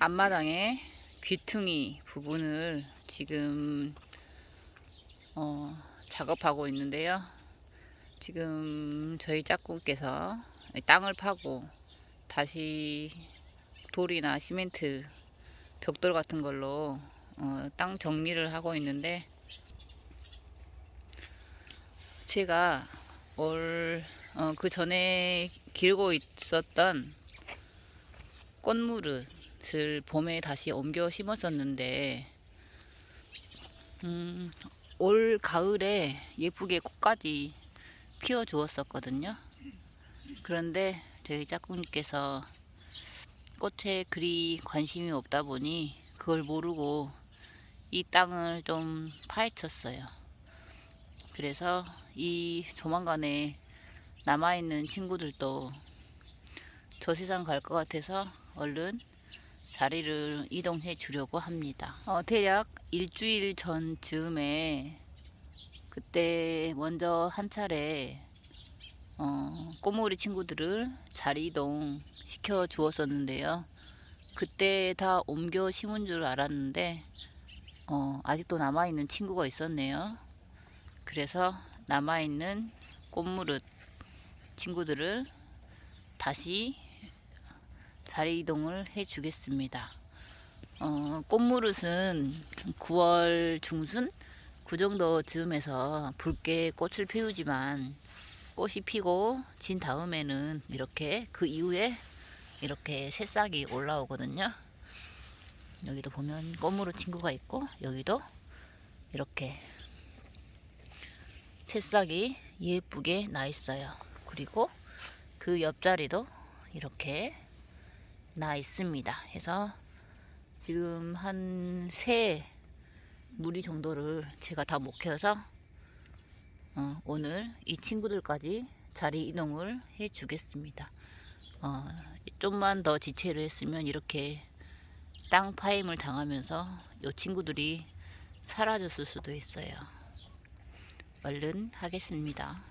앞마당에 귀퉁이 부분을 지금 어, 작업하고 있는데요. 지금 저희 짝꿍께서 땅을 파고 다시 돌이나 시멘트 벽돌 같은 걸로 어, 땅 정리를 하고 있는데 제가 올 어, 그 전에 길고 있었던 꽃무릇 을 봄에 다시 옮겨 심었었는데 음, 올 가을에 예쁘게 꽃까지 피워 주었었거든요. 그런데 저희 짝꿍님께서 꽃에 그리 관심이 없다 보니 그걸 모르고 이 땅을 좀 파헤쳤어요. 그래서 이 조만간에 남아있는 친구들도 저 세상 갈 것 같아서 얼른 자리를 이동해 주려고 합니다. 어, 대략 일주일 전 즈음에 그때 먼저 한 차례 어, 꼬물이 친구들을 자리 이동 시켜 주었었는데요. 그때 다 옮겨 심은 줄 알았는데 어, 아직도 남아있는 친구가 있었네요. 그래서 남아있는 꽃무릇 친구들을 다시 자리 이동을 해 주겠습니다. 어, 꽃무릇은 9월 중순 그 정도 즈음에서 붉게 꽃을 피우지만 꽃이 피고 진 다음에는 이렇게 그 이후에 이렇게 새싹이 올라오거든요. 여기도 보면 꽃무릇 친구가 있고 여기도 이렇게 새싹이 예쁘게 나 있어요. 그리고 그 옆자리도 이렇게 나 있습니다. 해서 지금 한 세 무리 정도를 제가 다못 키워서 어, 오늘 이 친구들까지 자리 이동을 해 주겠습니다. 어, 좀만 더 지체를 했으면 이렇게 땅 파임을 당하면서 이 친구들이 사라졌을 수도 있어요. 얼른 하겠습니다.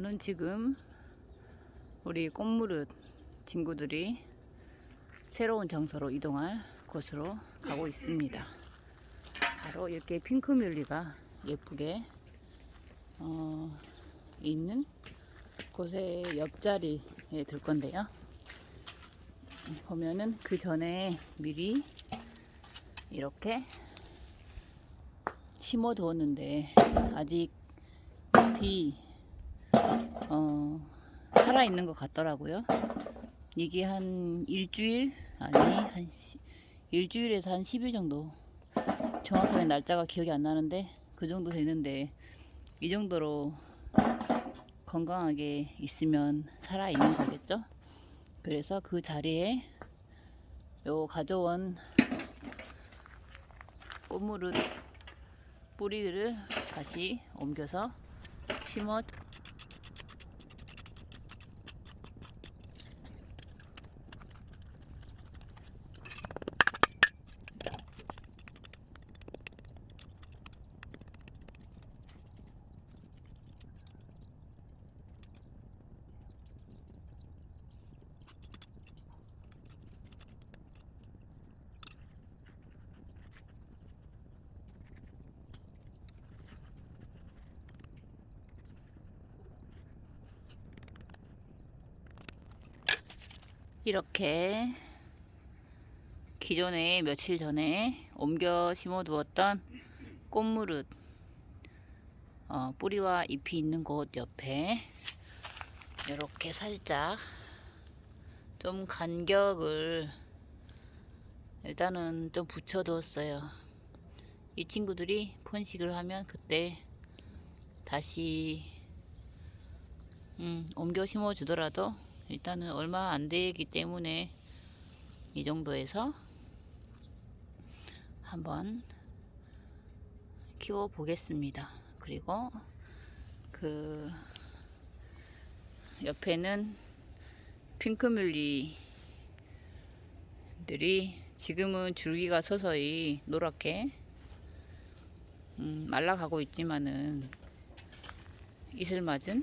저는 지금 우리 꽃무릇 친구들이 새로운 장소로 이동할 곳으로 가고 있습니다. 바로 이렇게 핑크뮬리가 예쁘게 어, 있는 곳의 옆자리에 들 건데요. 보면은 그 전에 미리 이렇게 심어 두었는데 아직 어, 살아있는 것 같더라고요. 이게 한 일주일 아니 한 시, 일주일에서 한 10일 정도 정확하게 날짜가 기억이 안 나는데 그 정도 되는데 이 정도로 건강하게 있으면 살아있는 거겠죠. 그래서 그 자리에 요 가져온 꽃무릇 뿌리를 다시 옮겨서 심어 이렇게 기존에 며칠 전에 옮겨 심어 두었던 꽃무릇 어, 뿌리와 잎이 있는 곳 옆에 이렇게 살짝 좀 간격을 일단은 좀 붙여 두었어요. 이 친구들이 번식을 하면 그때 다시 음, 옮겨 심어 주더라도 일단은 얼마 안 되기 때문에 이 정도에서 한번 키워 보겠습니다. 그리고 그 옆에는 핑크뮬리들이 지금은 줄기가 서서히 노랗게 음, 말라가고 있지만은 이슬 맞은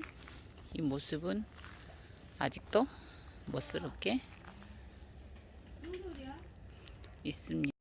이 모습은 아직도 멋스럽게 있습니다.